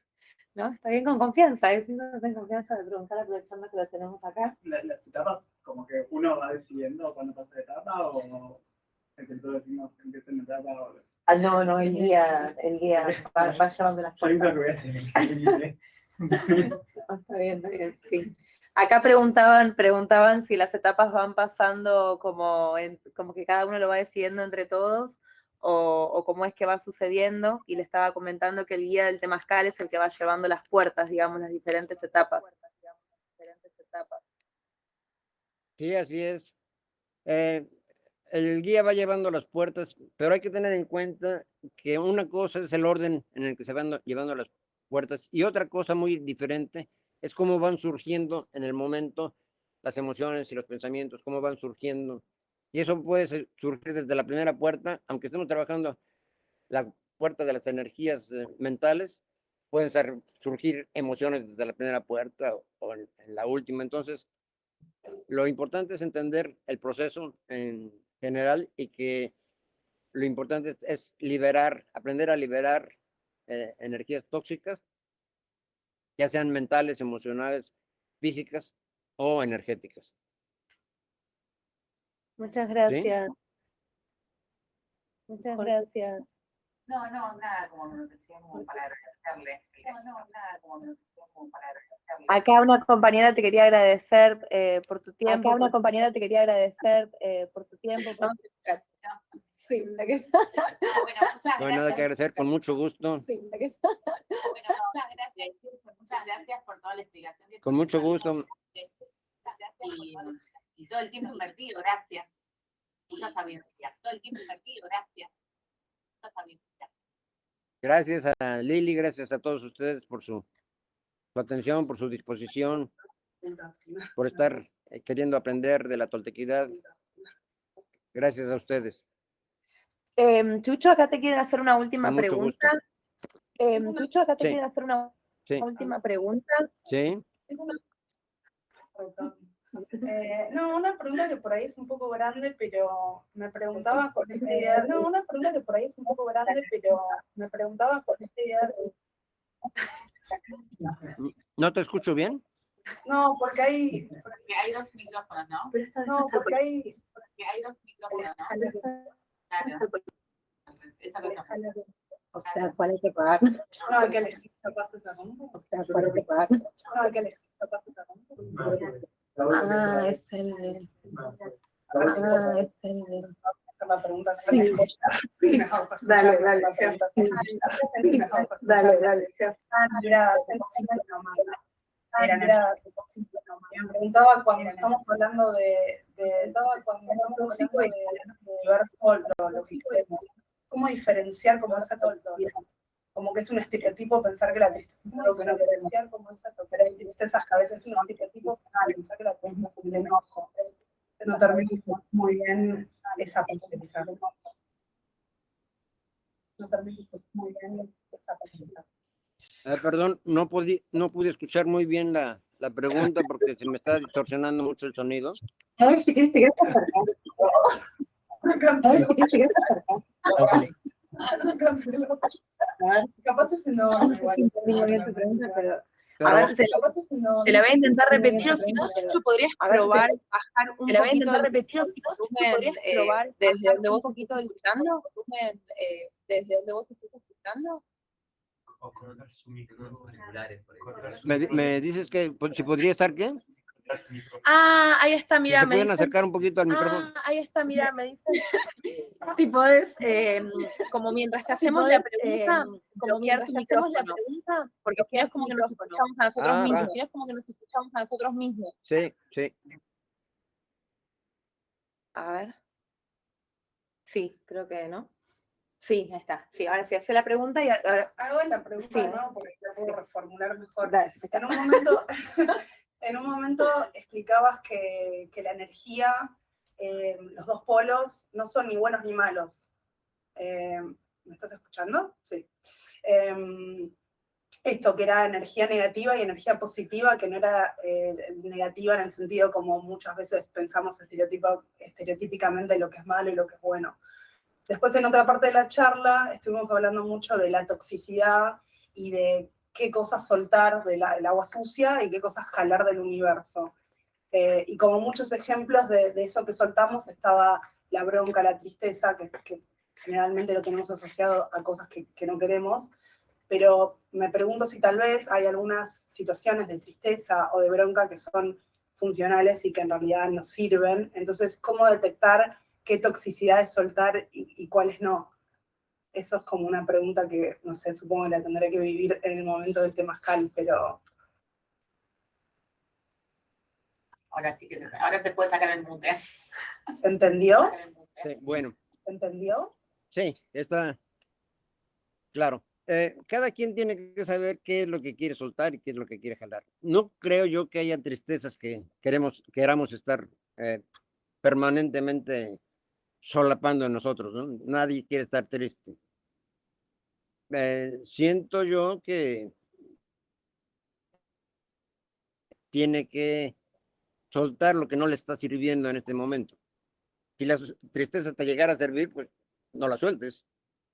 ¿No? Está bien con confianza, es en confianza de preguntar aprovechando que lo tenemos acá. ¿Las etapas, como que uno va decidiendo cuándo pasa la etapa o el que todos decimos empieza en etapa o... Ah, no, no, el guía, el guía [LAUGHS] va, va llevando las cosas. Yo que voy a hacer. está bien, está bien, sí. Acá preguntaban, preguntaban si las etapas van pasando como, en, como que cada uno lo va decidiendo entre todos o, cómo es que va sucediendo, y le estaba comentando que el guía del temazcal es el que va llevando las puertas, digamos, las diferentes etapas. Sí, así es. Eh, el guía va llevando las puertas, pero hay que tener en cuenta que una cosa es el orden en el que se van llevando las puertas y otra cosa muy diferente es cómo van surgiendo en el momento las emociones y los pensamientos, cómo van surgiendo y eso puede surgir desde la primera puerta, aunque estemos trabajando la puerta de las energías eh, mentales, pueden surgir emociones desde la primera puerta o, en, la última. Entonces, lo importante es entender el proceso en general y que lo importante es, liberar, aprender a liberar eh, energías tóxicas, ya sean mentales, emocionales, físicas o energéticas. Muchas gracias. Muchas gracias. No, no, nada como decía, como para agradecerle. No, no, nada como decía, como para agradecerle. Acá una compañera te quería agradecer eh, por tu tiempo. Acá una compañera te quería agradecer eh, por tu tiempo. Sí, la que no, bueno, muchas no hay nada que agradecer, con mucho gusto. Sí, la que bueno, muchas gracias, muchas gracias por toda la explicación. Con mucho gusto. Y, y todo el tiempo invertido, gracias. Mucha sabiduría. Todo el tiempo invertido, gracias. Mucha sabiduría. Gracias a Lili, gracias a todos ustedes por su, su atención, por su disposición, por estar eh, queriendo aprender de la toltequidad. Gracias a ustedes. Em, Chucho, acá te quieren hacer una última pregunta. Em, Chucho, acá te Sí. quieren hacer una Sí, última pregunta. sí. Eh, no, una pregunta que por ahí es un poco grande, pero me preguntaba con esta idea. No, una pregunta que por ahí es un poco grande, pero me preguntaba con esta idea. de- ¿No te escucho bien? No, porque hay. Porque hay dos micrófonos, ¿no? No, porque hay. Porque hay dos micrófonos, ¿no? Claro. Esa cosa. O sea, ¿cuál hay que pagar? No, hay que elegir capaz esa. O sea, ¿cuál hay que pagar? No, hay que elegir capaz esa. Ah, es el. Ah, es el la pregunta. Sí. Sí. Dale, dale. Dale, dale. Ah. Me preguntaba cuando estamos hablando de, de de, del universo, lo, lo ¿cómo diferenciar como esa? Como que es un estereotipo pensar que la tristeza es algo que no queremos. Pero hay tristezas que a veces son estereotipos pensar que la tristeza es un enojo. No termino muy bien esa parte. No termino muy bien esa parte. Ah, perdón, no pude, no pude escuchar muy bien la, la pregunta porque se me está distorsionando mucho el sonido. A ver si quieres te quieres acercar. [LAUGHS] A ver si quieres te quieres Capaz no. No sé si bien tu pregunta, pero... A ver, te la, te la voy a intentar repetir, o si no, tú podrías ver, probar, bajar un te la voy a poquito intentar repetir, o si no, tú podrías eh, probar, desde donde un vos poquito estás escuchando, eh, desde donde vos estás escuchando. O cortar su micro auriculares, por ejemplo. me, me dices que pues, si podría estar qué? Ah, ahí está, mira, se me pueden dicen- acercar un poquito al micrófono. Ah, ahí está, mira, me dicen si podés, eh, como mientras te hacemos la podés, pregunta, eh, como mientras te hacemos la pregunta, porque si no es como que nos escuchamos a nosotros Ah, mismos, si no es como que nos escuchamos a nosotros mismos. Sí, sí. A ver. Sí, creo que no. Sí, ahí está. Sí, ahora sí, hace la pregunta y ahora... Hago la pregunta, Sí. ¿no? Porque la puedo Sí. reformular mejor. Dale, En un momento, [LAUGHS] en un momento explicabas que, que la energía, eh, los dos polos, no son ni buenos ni malos. Eh, ¿Me estás escuchando? Sí. Em, esto que era energía negativa y energía positiva, que no era eh, negativa en el sentido como muchas veces pensamos estereotípicamente lo que es malo y lo que es bueno. Después en otra parte de la charla estuvimos hablando mucho de la toxicidad y de qué cosas soltar del agua sucia y qué cosas jalar del universo. Eh, y como muchos ejemplos de, de eso que soltamos estaba la bronca, la tristeza, que, que generalmente lo tenemos asociado a cosas que, que no queremos, pero me pregunto si tal vez hay algunas situaciones de tristeza o de bronca que son funcionales y que en realidad nos sirven. Entonces, ¿cómo detectar qué toxicidad es soltar y, y cuáles no? Eso es como una pregunta que, no sé, supongo que la tendré que vivir en el momento del temazcal, pero Ahora sí que te, ahora te puedes sacar el mute. ¿se entendió? Sí, Bueno, ¿Se entendió? sí, está claro. Eh, cada quien tiene que saber qué es lo que quiere soltar y qué es lo que quiere jalar. No creo yo que haya tristezas que queremos, queramos estar eh, permanentemente solapando en nosotros, ¿no? Nadie quiere estar triste. Eh, siento yo que tiene que soltar lo que no le está sirviendo en este momento. Si la tristeza te llegara a servir, pues no la sueltes.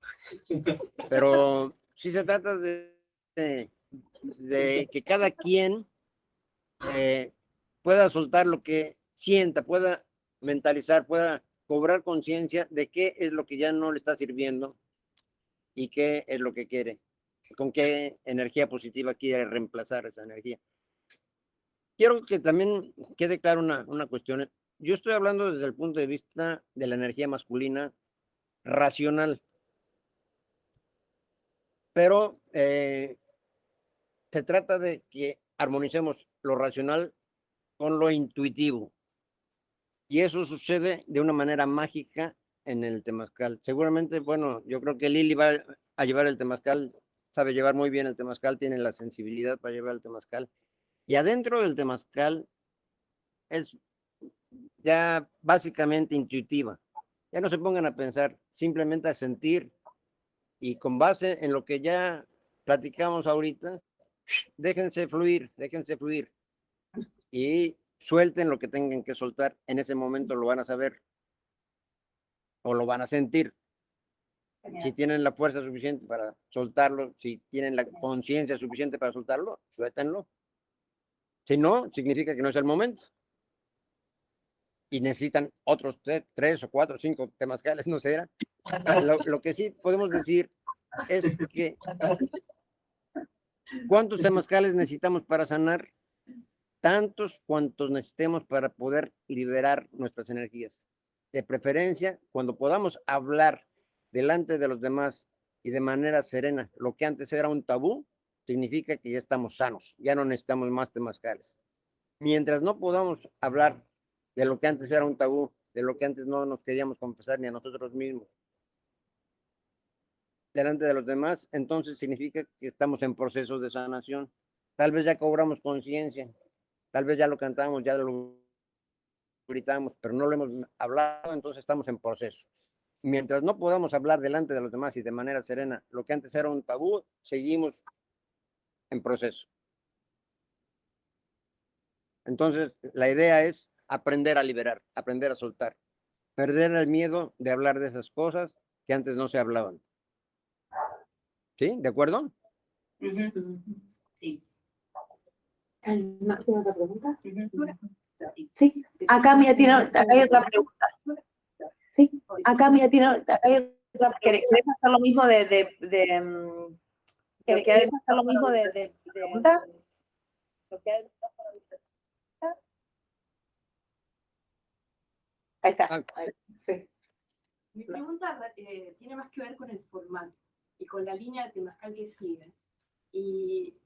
[LAUGHS] Pero si se trata de, de, de que cada quien eh, pueda soltar lo que sienta, pueda mentalizar, pueda cobrar conciencia de qué es lo que ya no le está sirviendo y qué es lo que quiere, con qué energía positiva quiere reemplazar esa energía. Quiero que también quede claro una, una cuestión. Yo estoy hablando desde el punto de vista de la energía masculina racional, pero eh, se trata de que armonicemos lo racional con lo intuitivo. Y eso sucede de una manera mágica en el temazcal. Seguramente, bueno, yo creo que Lili va a llevar el temazcal, sabe llevar muy bien el temazcal, tiene la sensibilidad para llevar el temazcal. Y adentro del temazcal es ya básicamente intuitiva. Ya no se pongan a pensar, simplemente a sentir y con base en lo que ya platicamos ahorita, déjense fluir, déjense fluir y suelten lo que tengan que soltar. En ese momento lo van a saber o lo van a sentir. Si tienen la fuerza suficiente para soltarlo, si tienen la conciencia suficiente para soltarlo, suéltenlo. Si no, significa que no es el momento. Y necesitan otros tre- tres o cuatro o cinco temazcales, [LAUGHS] no sé. era. Lo, lo que sí podemos decir es que ¿cuántos temazcales necesitamos para sanar? Tantos cuantos necesitemos para poder liberar nuestras energías. De preferencia, cuando podamos hablar delante de los demás y de manera serena, lo que antes era un tabú, significa que ya estamos sanos, ya no necesitamos más temazcales. Mientras no podamos hablar de lo que antes era un tabú, de lo que antes no nos queríamos confesar ni a nosotros mismos, delante de los demás, entonces significa que estamos en proceso de sanación. Tal vez ya cobramos conciencia, tal vez ya lo cantamos, ya lo gritamos, pero no lo hemos hablado, entonces estamos en proceso. Mientras no podamos hablar delante de los demás y de manera serena lo que antes era un tabú, seguimos en proceso. Entonces, la idea es aprender a liberar, aprender a soltar, perder el miedo de hablar de esas cosas que antes no se hablaban. ¿Sí? ¿De acuerdo? Sí. ¿tiene otra pregunta? Sí, acá Mía tiene, acá hay otra pregunta. Sí, acá Mía tiene, acá hay otra ¿Querés hacer lo mismo de, de, de, mm, querés hacer lo mismo de, de, de pregunta? Ahí está. Ah. ahí, sí. Mi pregunta eh, tiene más que ver con el formato y con la línea de temazcal que sigue. Y,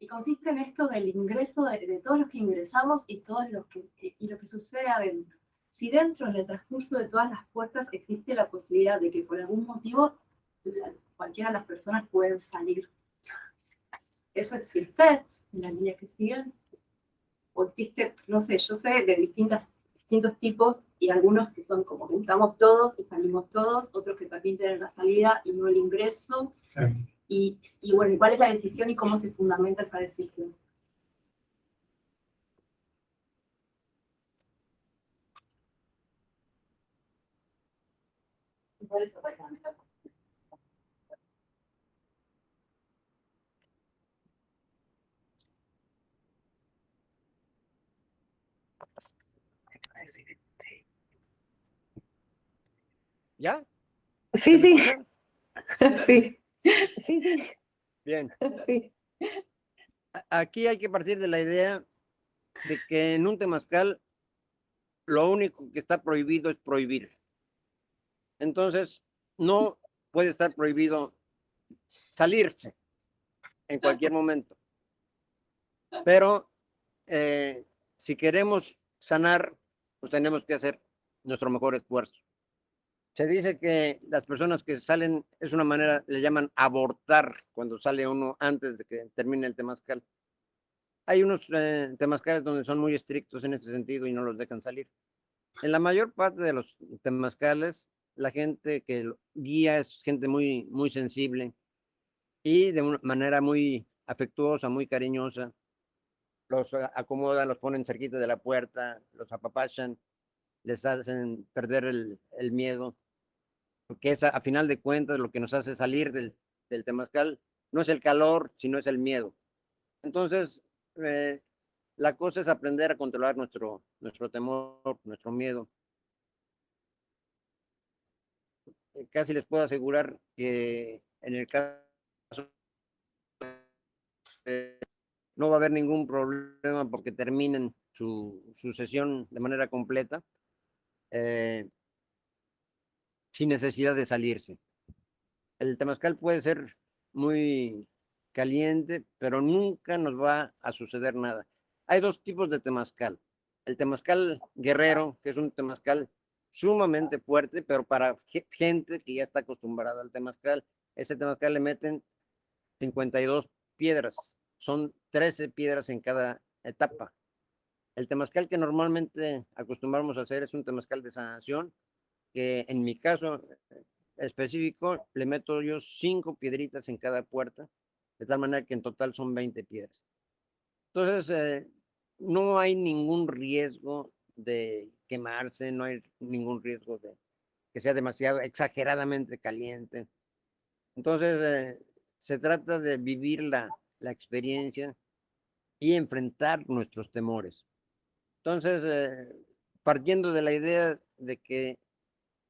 y consiste en esto del ingreso de, de todos los que ingresamos y, todos los que, y lo que sucede adentro. Si dentro, en el transcurso de todas las puertas, existe la posibilidad de que por algún motivo cualquiera de las personas pueden salir. ¿Eso existe en la línea que siguen? ¿O existe, no sé, yo sé de distintas distintos tipos y algunos que son como que entramos todos y salimos todos, otros que permiten la salida y no el ingreso. Y, y bueno, ¿cuál es la decisión y cómo se fundamenta esa decisión? ¿Ya? Sí, sí, [LAUGHS] sí. Sí, sí, Bien. [LAUGHS] sí. Aquí hay que partir de la idea de que en un temazcal lo único que está prohibido es prohibir. Entonces, no puede estar prohibido salirse en cualquier momento. Pero eh, si queremos sanar, pues tenemos que hacer nuestro mejor esfuerzo. Se dice que las personas que salen es una manera, le llaman abortar cuando sale uno antes de que termine el temazcal. Hay unos eh, temazcales donde son muy estrictos en ese sentido y no los dejan salir. En la mayor parte de los temazcales, la gente que guía es gente muy, muy sensible y de una manera muy afectuosa, muy cariñosa. Los acomodan, los ponen cerquita de la puerta, los apapachan, les hacen perder el miedo, porque es a, final de cuentas lo que nos hace salir del, del temazcal, no es el calor, sino es el miedo. Entonces, eh, la cosa es aprender a controlar nuestro, nuestro temor, nuestro miedo. Eh, Casi les puedo asegurar que en el caso eh, no va a haber ningún problema porque terminen su, su sesión de manera completa eh, sin necesidad de salirse. El temazcal puede ser muy caliente, pero nunca nos va a suceder nada. hay dos tipos de temazcal. El temazcal guerrero, que es un temazcal sumamente fuerte, pero para ge- gente que ya está acostumbrada al temazcal, ese temazcal le meten 52 piedras, son 13 piedras en cada etapa. El temazcal que normalmente acostumbramos a hacer es un temazcal de sanación, que en mi caso eh, específico le meto yo cinco piedritas en cada puerta, de tal manera que en total son 20 piedras. Entonces, eh, no hay ningún riesgo de quemarse, no hay ningún riesgo de que sea demasiado exageradamente caliente. Entonces, eh, se trata de vivir la, la experiencia y enfrentar nuestros temores. Entonces, eh, partiendo de la idea de que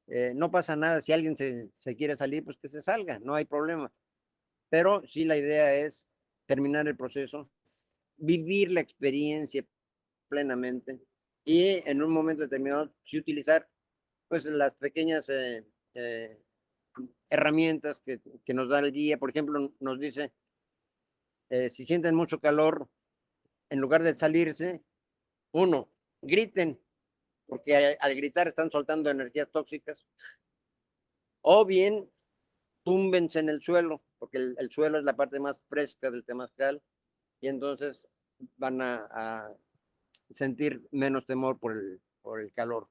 eh, no pasa nada, si alguien se, se quiere salir, pues que se salga, no hay problema. Pero sí la idea es terminar el proceso, vivir la experiencia plenamente y en un momento determinado sí utilizar pues las pequeñas eh, eh, herramientas que, que nos da el guía. Por ejemplo, nos dice, si sienten mucho calor, en lugar de salirse, uno, griten, porque al, al gritar están soltando energías tóxicas. O bien, túmbense en el suelo, porque el, el suelo es la parte más fresca del temazcal, y entonces van a, a sentir menos temor por el, por el calor.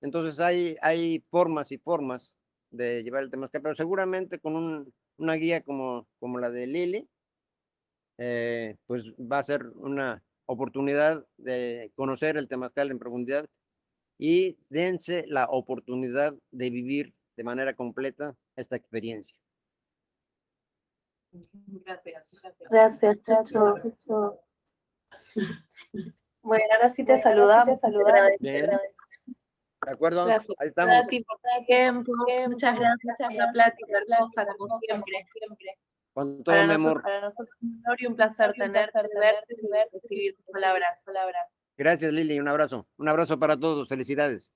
Entonces hay, hay formas y formas de llevar el temazcal, pero seguramente con un- una guía como, como la de Lili, eh, pues va a ser una oportunidad de conocer el temazcal en profundidad y dense la oportunidad de vivir de manera completa esta experiencia. Gracias, gracias. Gracias, Chacho. [LAUGHS] Bueno, ahora sí te saludamos. te agradecemos. Bien. ¿De acuerdo? Gracias. Ahí estamos. Por tiempo. Muchas gracias por la plática hermosa, como siempre. Con todo Para mi nosotros, amor. para nosotros es un honor y un placer tenerte, verte y recibir tus palabras. palabras. Gracias, Lili. Un abrazo. Un abrazo para todos. Felicidades.